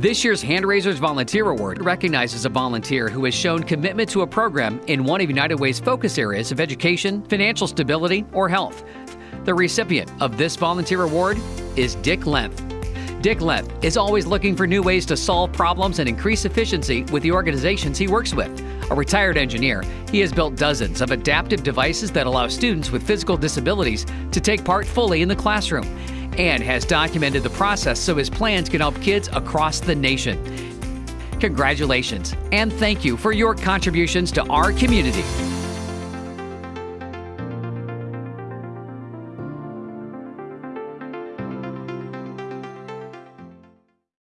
This year's Hand Raisers Volunteer Award recognizes a volunteer who has shown commitment to a program in one of United Way's focus areas of education, financial stability, or health. The recipient of this volunteer award is Dick Length. Dick Length is always looking for new ways to solve problems and increase efficiency with the organizations he works with. A retired engineer, he has built dozens of adaptive devices that allow students with physical disabilities to take part fully in the classroom and has documented the process so his plans can help kids across the nation. Congratulations and thank you for your contributions to our community.